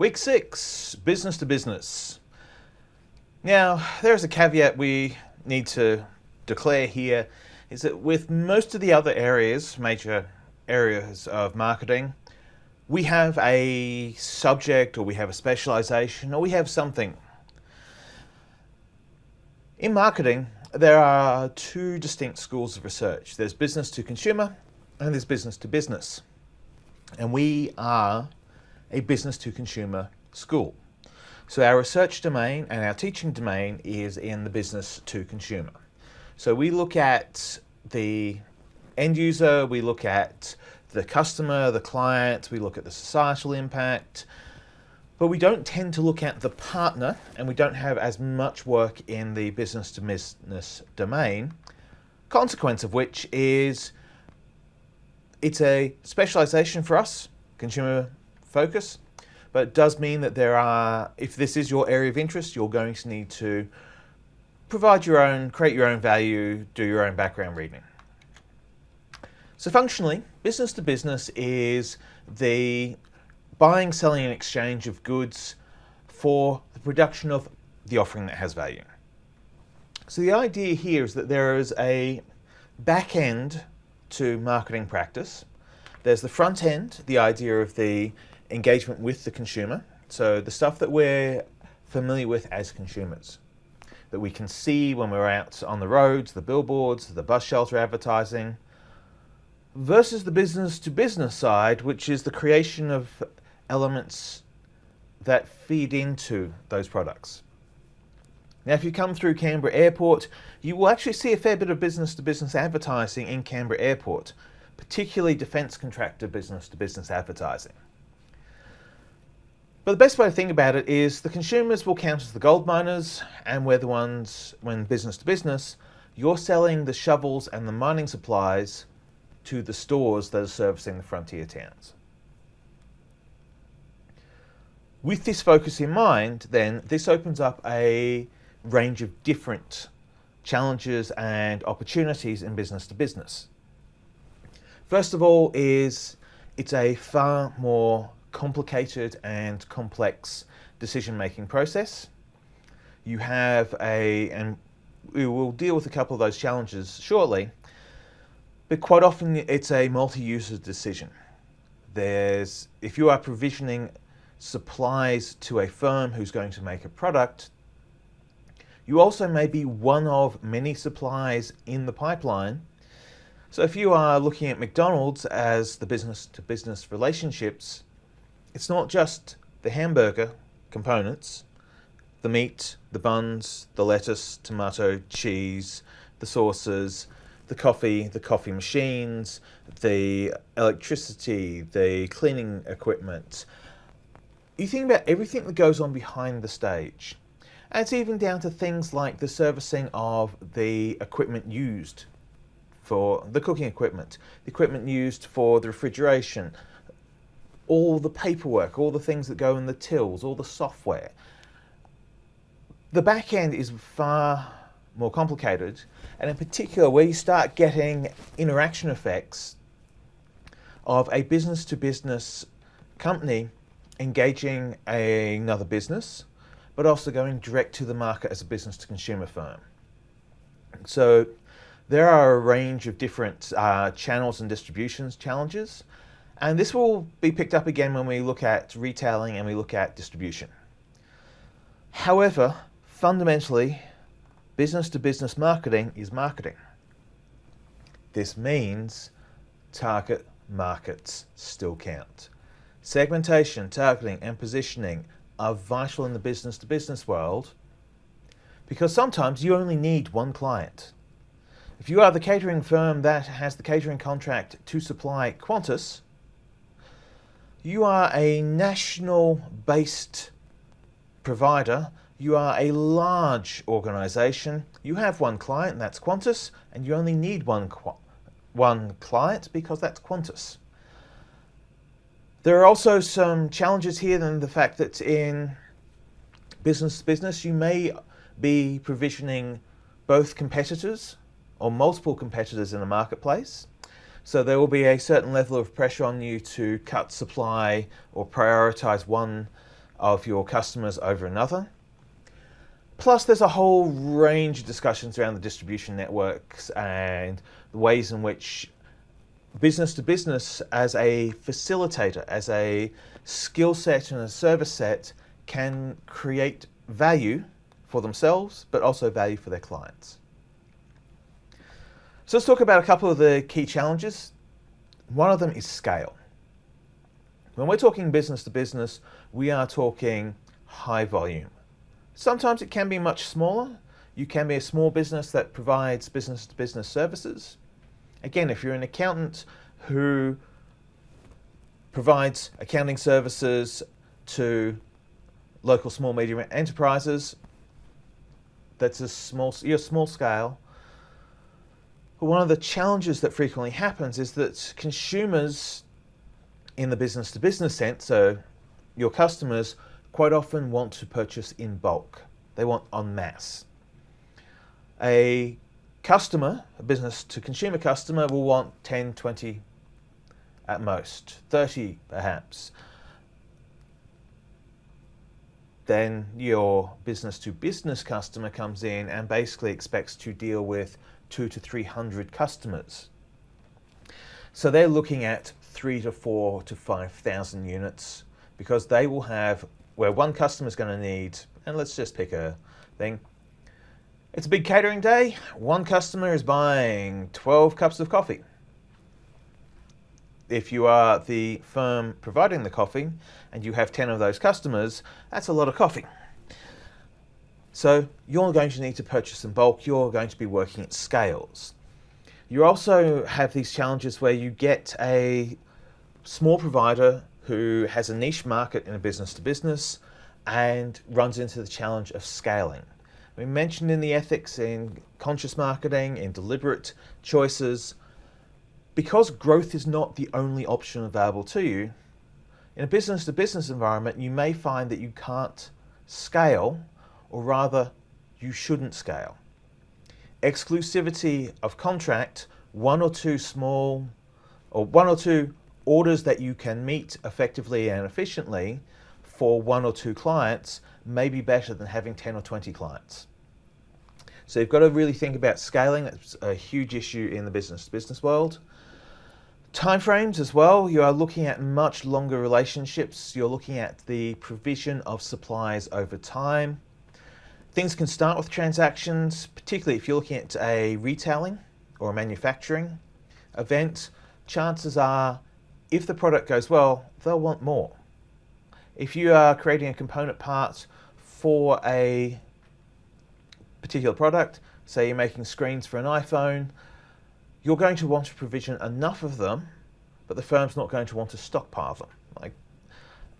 Week six, business to business. Now, there's a caveat we need to declare here, is that with most of the other areas, major areas of marketing, we have a subject or we have a specialization or we have something. In marketing, there are two distinct schools of research. There's business to consumer and there's business to business. And we are a business to consumer school. So our research domain and our teaching domain is in the business to consumer. So we look at the end user, we look at the customer, the client, we look at the societal impact, but we don't tend to look at the partner and we don't have as much work in the business to business domain, consequence of which is it's a specialization for us, consumer focus, but it does mean that there are, if this is your area of interest, you're going to need to provide your own, create your own value, do your own background reading. So functionally, business to business is the buying, selling and exchange of goods for the production of the offering that has value. So the idea here is that there is a back end to marketing practice. There's the front end, the idea of the engagement with the consumer. So the stuff that we're familiar with as consumers, that we can see when we're out on the roads, the billboards, the bus shelter advertising, versus the business to business side, which is the creation of elements that feed into those products. Now, if you come through Canberra Airport, you will actually see a fair bit of business-to-business advertising in Canberra Airport, particularly defence contractor business-to-business -business advertising. But the best way to think about it is the consumers will count as the gold miners, and we're the ones, when business to business, you're selling the shovels and the mining supplies to the stores that are servicing the frontier towns. With this focus in mind, then, this opens up a range of different challenges and opportunities in business to business. First of all is it's a far more complicated and complex decision-making process. You have a, and we will deal with a couple of those challenges shortly, but quite often it's a multi-user decision. There's, if you are provisioning supplies to a firm who's going to make a product, you also may be one of many supplies in the pipeline. So if you are looking at McDonald's as the business to business relationships, it's not just the hamburger components, the meat, the buns, the lettuce, tomato, cheese, the sauces, the coffee, the coffee machines, the electricity, the cleaning equipment. You think about everything that goes on behind the stage. And it's even down to things like the servicing of the equipment used for the cooking equipment, the equipment used for the refrigeration, all the paperwork, all the things that go in the tills, all the software. The back end is far more complicated, and in particular where you start getting interaction effects of a business-to-business -business company engaging another business but also going direct to the market as a business to consumer firm. So there are a range of different uh, channels and distributions challenges, and this will be picked up again when we look at retailing and we look at distribution. However, fundamentally, business to business marketing is marketing. This means target markets still count. Segmentation, targeting, and positioning are vital in the business to business world because sometimes you only need one client. If you are the catering firm that has the catering contract to supply Qantas, you are a national based provider, you are a large organization, you have one client and that's Qantas and you only need one, one client because that's Qantas. There are also some challenges here than the fact that in business to business, you may be provisioning both competitors or multiple competitors in the marketplace. So there will be a certain level of pressure on you to cut supply or prioritize one of your customers over another. Plus, there's a whole range of discussions around the distribution networks and the ways in which business to business as a facilitator, as a skill set and a service set can create value for themselves, but also value for their clients. So let's talk about a couple of the key challenges. One of them is scale. When we're talking business to business, we are talking high volume. Sometimes it can be much smaller. You can be a small business that provides business to business services. Again, if you're an accountant who provides accounting services to local small medium enterprises, that's a small, you're small scale. One of the challenges that frequently happens is that consumers in the business to business sense, so your customers quite often want to purchase in bulk. They want en masse. A customer, a business to consumer customer will want 10, 20 at most, 30 perhaps. Then your business to business customer comes in and basically expects to deal with two to 300 customers. So they're looking at three to four to 5,000 units because they will have where one customer is going to need, and let's just pick a thing, it's a big catering day. One customer is buying 12 cups of coffee. If you are the firm providing the coffee and you have 10 of those customers, that's a lot of coffee. So you're going to need to purchase in bulk. You're going to be working at scales. You also have these challenges where you get a small provider who has a niche market in a business to business and runs into the challenge of scaling. We mentioned in the ethics in conscious marketing, in deliberate choices, because growth is not the only option available to you, in a business to business environment, you may find that you can't scale, or rather, you shouldn't scale. Exclusivity of contract, one or two small, or one or two orders that you can meet effectively and efficiently for one or two clients may be better than having 10 or 20 clients. So you've got to really think about scaling. That's a huge issue in the business business world. Timeframes as well, you are looking at much longer relationships. You're looking at the provision of supplies over time. Things can start with transactions, particularly if you're looking at a retailing or a manufacturing event. Chances are, if the product goes well, they'll want more. If you are creating a component part for a particular product, say you're making screens for an iPhone, you're going to want to provision enough of them, but the firm's not going to want to stockpile them. Like,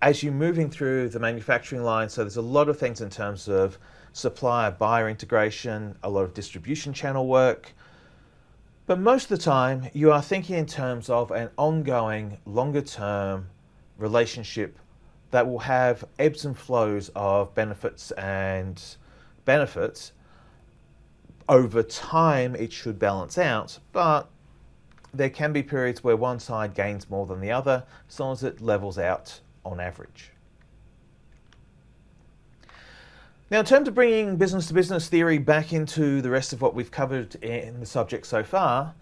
as you're moving through the manufacturing line, so there's a lot of things in terms of supplier buyer integration, a lot of distribution channel work. But most of the time, you are thinking in terms of an ongoing, longer term relationship that will have ebbs and flows of benefits and benefits over time it should balance out, but there can be periods where one side gains more than the other, as long as it levels out on average. Now, in terms of bringing business to business theory back into the rest of what we've covered in the subject so far,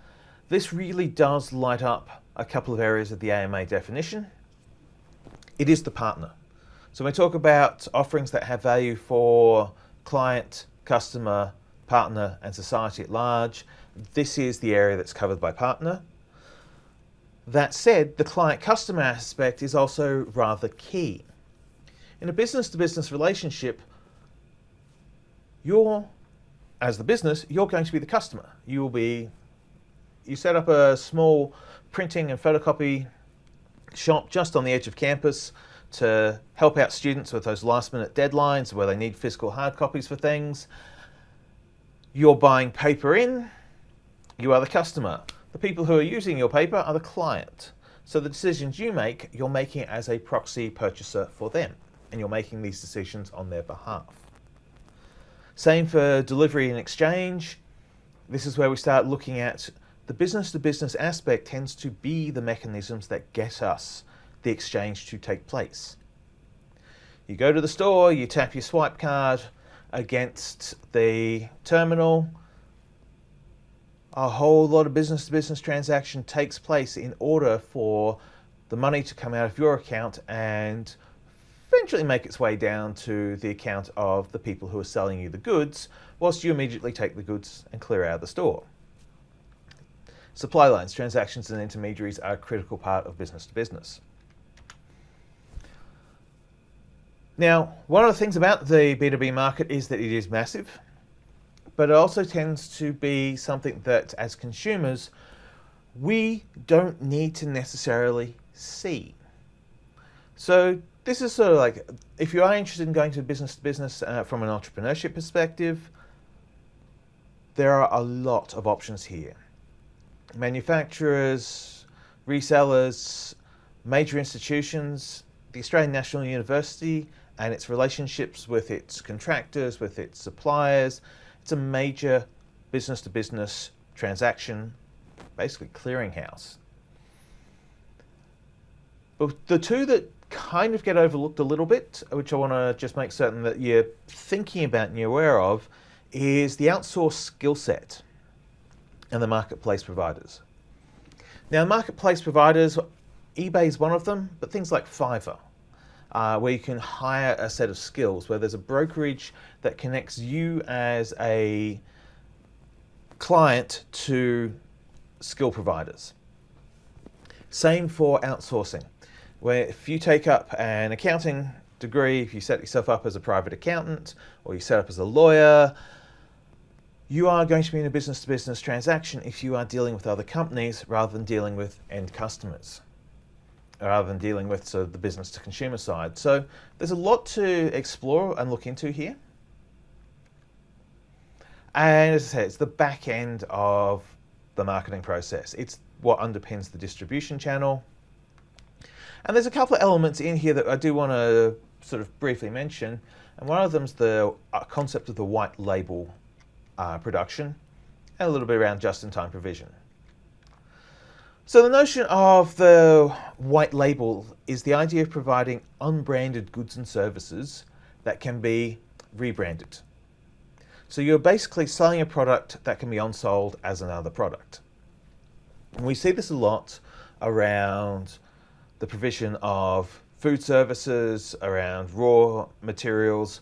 this really does light up a couple of areas of the AMA definition. It is the partner. So when we talk about offerings that have value for client, customer, partner and society at large. This is the area that's covered by partner. That said, the client-customer aspect is also rather key. In a business-to-business -business relationship, you're, as the business, you're going to be the customer. You will be, you set up a small printing and photocopy shop just on the edge of campus to help out students with those last minute deadlines where they need physical hard copies for things. You're buying paper in, you are the customer. The people who are using your paper are the client. So the decisions you make, you're making as a proxy purchaser for them, and you're making these decisions on their behalf. Same for delivery and exchange. This is where we start looking at the business to business aspect tends to be the mechanisms that get us the exchange to take place. You go to the store, you tap your swipe card against the terminal. A whole lot of business to business transaction takes place in order for the money to come out of your account and eventually make its way down to the account of the people who are selling you the goods, whilst you immediately take the goods and clear out of the store. Supply lines, transactions and intermediaries are a critical part of business to business. Now, one of the things about the B2B market is that it is massive, but it also tends to be something that as consumers, we don't need to necessarily see. So this is sort of like, if you are interested in going to business to business uh, from an entrepreneurship perspective, there are a lot of options here. Manufacturers, resellers, major institutions, the Australian National University and its relationships with its contractors, with its suppliers. It's a major business to business transaction, basically clearinghouse. But the two that kind of get overlooked a little bit, which I want to just make certain that you're thinking about and you're aware of, is the outsourced skill set and the marketplace providers. Now, marketplace providers, eBay is one of them, but things like Fiverr, uh, where you can hire a set of skills, where there's a brokerage that connects you as a client to skill providers. Same for outsourcing where if you take up an accounting degree, if you set yourself up as a private accountant or you set up as a lawyer, you are going to be in a business-to-business -business transaction if you are dealing with other companies rather than dealing with end customers, rather than dealing with so the business-to-consumer side. So there's a lot to explore and look into here. And as I said, it's the back end of the marketing process. It's what underpins the distribution channel. And there's a couple of elements in here that I do want to sort of briefly mention. And one of them is the uh, concept of the white label uh, production and a little bit around just-in-time provision. So the notion of the white label is the idea of providing unbranded goods and services that can be rebranded. So you're basically selling a product that can be unsold as another product. And we see this a lot around the provision of food services, around raw materials,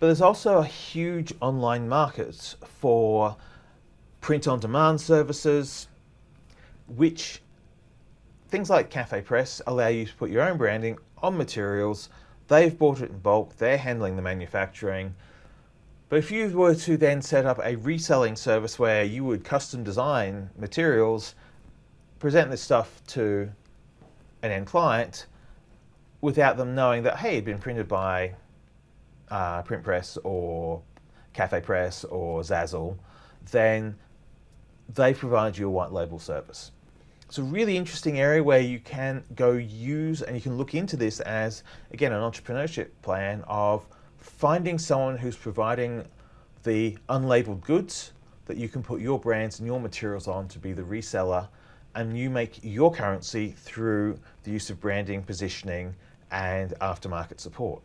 but there's also a huge online market for print-on-demand services, which things like Cafe Press allow you to put your own branding on materials. They've bought it in bulk, they're handling the manufacturing. But if you were to then set up a reselling service where you would custom design materials, present this stuff to an end client without them knowing that, hey, it'd been printed by uh, Print Press or Cafe Press or Zazzle, then they provide you a white label service. It's a really interesting area where you can go use and you can look into this as, again, an entrepreneurship plan of finding someone who's providing the unlabeled goods that you can put your brands and your materials on to be the reseller and you make your currency through the use of branding, positioning, and aftermarket support.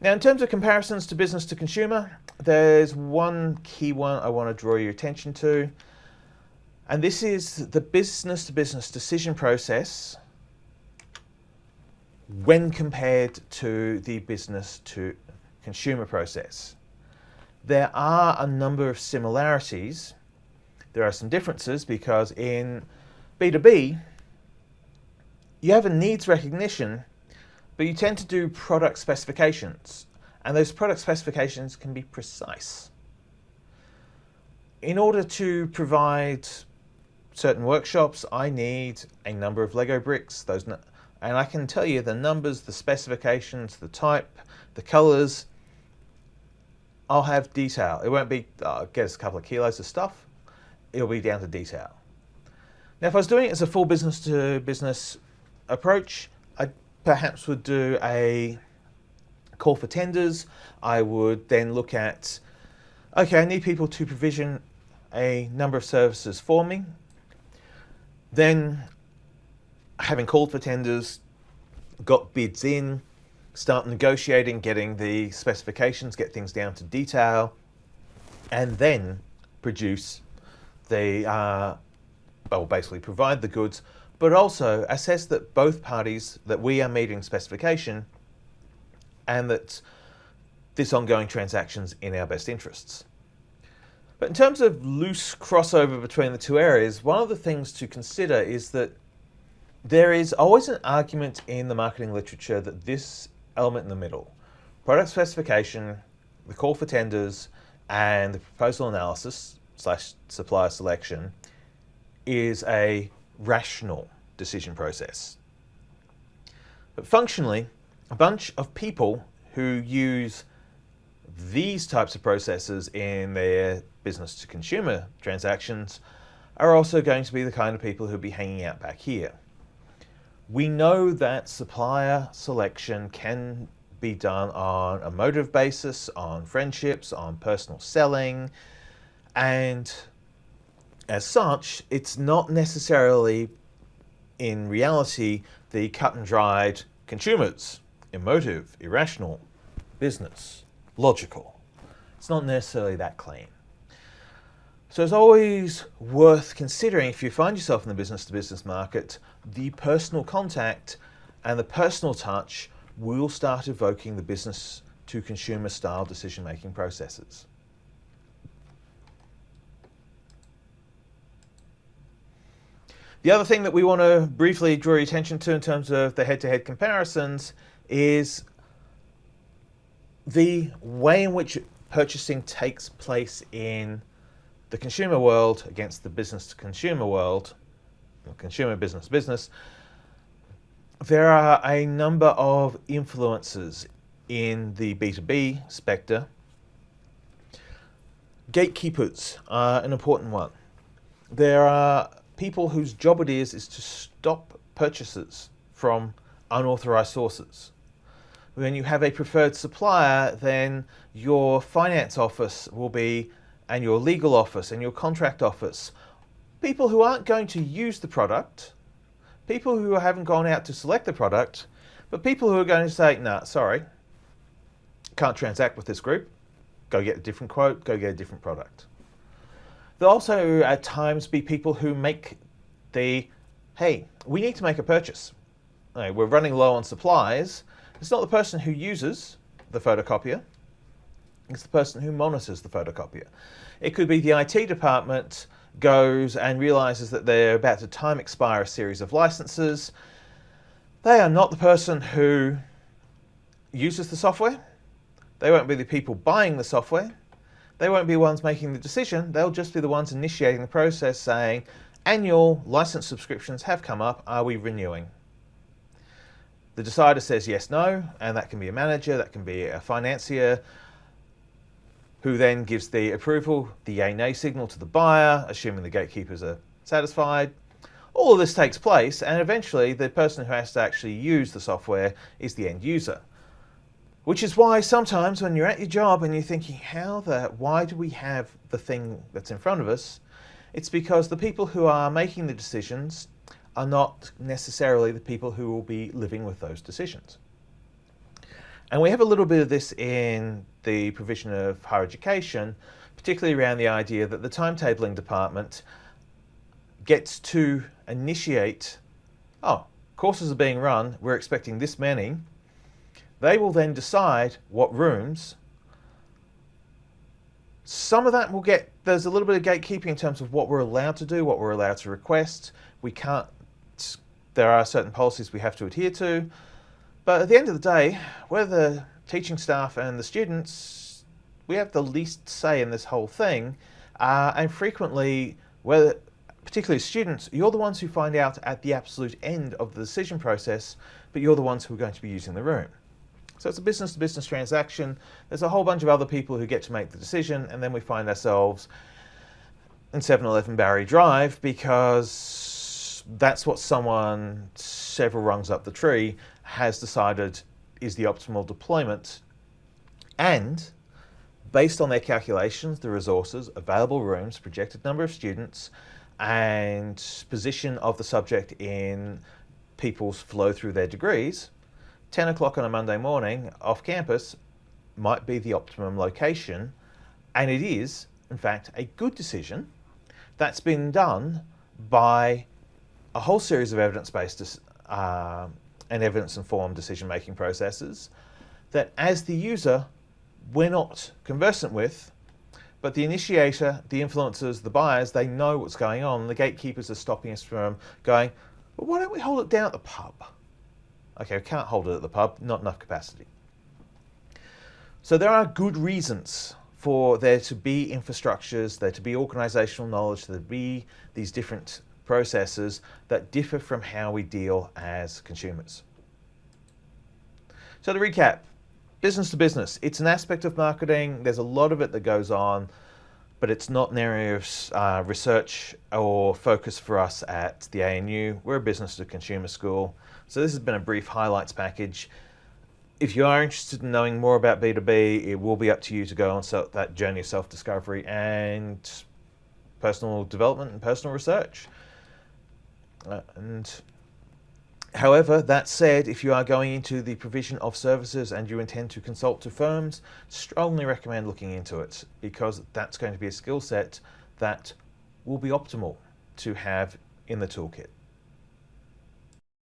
Now, in terms of comparisons to business to consumer, there's one key one I want to draw your attention to, and this is the business to business decision process when compared to the business to consumer process. There are a number of similarities, there are some differences because in B2B, you have a needs recognition, but you tend to do product specifications. And those product specifications can be precise. In order to provide certain workshops, I need a number of Lego bricks. Those, And I can tell you the numbers, the specifications, the type, the colors. I'll have detail. It won't be, uh, get a couple of kilos of stuff it'll be down to detail. Now, if I was doing it as a full business to business approach, I perhaps would do a call for tenders. I would then look at, okay, I need people to provision a number of services for me. Then, having called for tenders, got bids in, start negotiating, getting the specifications, get things down to detail, and then produce the, uh, well, basically provide the goods, but also assess that both parties, that we are meeting specification and that this ongoing transaction's in our best interests. But in terms of loose crossover between the two areas, one of the things to consider is that there is always an argument in the marketing literature that this element in the middle, product specification, the call for tenders, and the proposal analysis slash supplier selection is a rational decision process. But functionally, a bunch of people who use these types of processes in their business to consumer transactions are also going to be the kind of people who'll be hanging out back here. We know that supplier selection can be done on a motive basis, on friendships, on personal selling, and as such, it's not necessarily in reality the cut and dried consumers, emotive, irrational, business, logical. It's not necessarily that clean. So it's always worth considering if you find yourself in the business to business market, the personal contact and the personal touch will start evoking the business to consumer style decision making processes. The other thing that we want to briefly draw your attention to in terms of the head-to-head -head comparisons is the way in which purchasing takes place in the consumer world against the business to consumer world, consumer business business, there are a number of influences in the B2B spectre. Gatekeepers are an important one. There are people whose job it is is to stop purchases from unauthorized sources. When you have a preferred supplier, then your finance office will be, and your legal office and your contract office, people who aren't going to use the product, people who haven't gone out to select the product, but people who are going to say, nah, sorry, can't transact with this group, go get a different quote, go get a different product. There'll also at times be people who make the, hey, we need to make a purchase. We're running low on supplies. It's not the person who uses the photocopier, it's the person who monitors the photocopier. It could be the IT department goes and realizes that they're about to time expire a series of licenses. They are not the person who uses the software. They won't be the people buying the software. They won't be the ones making the decision. They'll just be the ones initiating the process saying, annual license subscriptions have come up, are we renewing? The decider says yes, no, and that can be a manager, that can be a financier, who then gives the approval, the yay nay signal to the buyer, assuming the gatekeepers are satisfied. All of this takes place and eventually the person who has to actually use the software is the end user. Which is why sometimes when you're at your job and you're thinking, how the, why do we have the thing that's in front of us? It's because the people who are making the decisions are not necessarily the people who will be living with those decisions. And we have a little bit of this in the provision of higher education, particularly around the idea that the timetabling department gets to initiate, oh, courses are being run, we're expecting this many. They will then decide what rooms. Some of that will get, there's a little bit of gatekeeping in terms of what we're allowed to do, what we're allowed to request. We can't, there are certain policies we have to adhere to. But at the end of the day, we're the teaching staff and the students, we have the least say in this whole thing. Uh, and frequently, whether, particularly students, you're the ones who find out at the absolute end of the decision process, but you're the ones who are going to be using the room. So it's a business-to-business -business transaction. There's a whole bunch of other people who get to make the decision, and then we find ourselves in 7-Eleven Barry Drive because that's what someone several rungs up the tree has decided is the optimal deployment and based on their calculations, the resources, available rooms, projected number of students, and position of the subject in people's flow through their degrees, 10 o'clock on a Monday morning off campus might be the optimum location, and it is, in fact, a good decision that's been done by a whole series of evidence-based uh, and evidence-informed decision-making processes that as the user, we're not conversant with, but the initiator, the influencers, the buyers, they know what's going on. The gatekeepers are stopping us from going, well, why don't we hold it down at the pub? Okay, we can't hold it at the pub, not enough capacity. So there are good reasons for there to be infrastructures, there to be organizational knowledge, there to be these different processes that differ from how we deal as consumers. So to recap, business to business, it's an aspect of marketing. There's a lot of it that goes on, but it's not an area of uh, research or focus for us at the ANU. We're a business to consumer school. So this has been a brief highlights package. If you are interested in knowing more about B2B, it will be up to you to go on that journey of self-discovery and personal development and personal research. Uh, and However, that said, if you are going into the provision of services and you intend to consult to firms, strongly recommend looking into it because that's going to be a skill set that will be optimal to have in the toolkit.